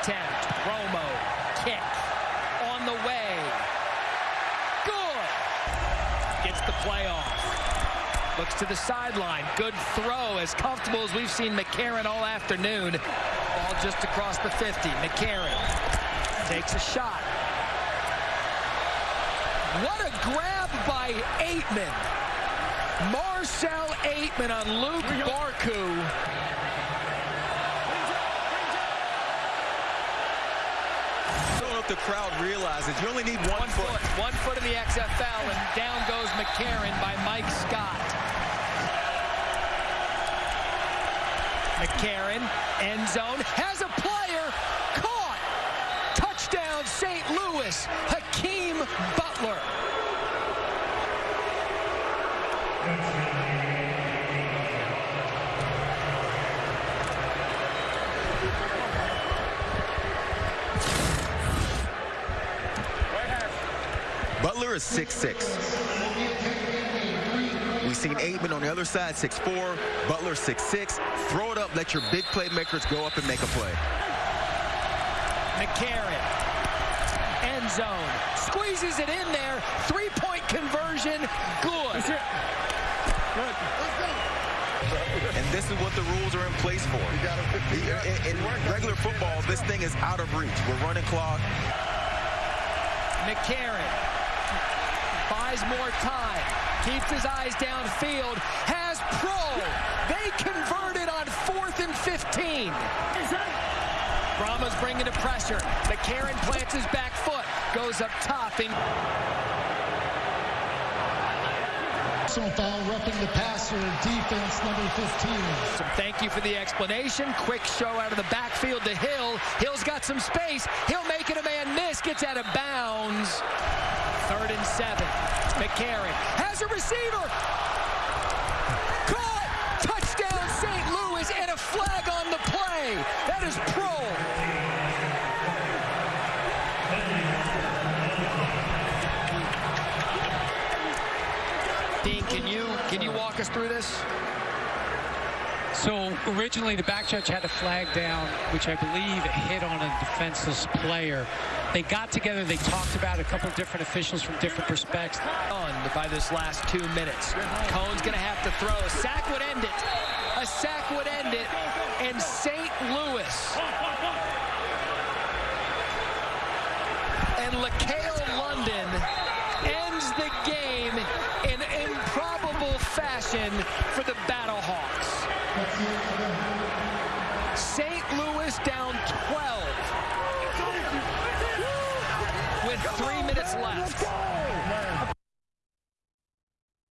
attempt. Romo, kick, on the way. Good. Gets the playoff. Looks to the sideline. Good throw, as comfortable as we've seen McCarron all afternoon. Ball just across the 50. McCarron takes a shot. What a grab by Ateman. Marcell Ateman on Luq Barcoo. I don't know if the crowd realizes you only need one, One foot. One foot in the XFL, and down goes McCarron by Mike Scott. McCarron, end zone, has a player caught. Touchdown, St. Louis. Hakeem Butler. Butler is 6'6". We've seen Ateman on the other side, 6'4". Butler 6'6". Throw it up, let your big playmakers go up and make a play. McCarron, end zone, squeezes it in there. Three-point conversion, good. And this is what the rules are in place for. In, in regular football, this thing is out of reach. We're running clock. McCarron buys more time, keeps his eyes downfield, has Proehl. They converted on fourth and 15. Brahma's bringing the pressure. McCarron plants his back foot, goes up top. And Personal foul, roughing the passer, defense number 15. So thank you for the explanation. Quick show out of the backfield to Hill. Hill's got some space. He'll make it a man miss. Gets out of bounds. Third and seven. McCarron has a receiver. Caught. Touchdown St. Louis and a flag on the play. That is Proehl. Dean, can you can you walk us through this? So originally the back judge had a flag down, which I believe hit on a defenseless player. They got together, they talked about a couple different officials from different perspectives. By this last two minutes. Coan's going to have to throw. A sack would end it. A sack would end it. And St. Louis. And LaCale London ends the game in improbable fashion for the Battlehawks. St. Louis down 12 with three minutes left.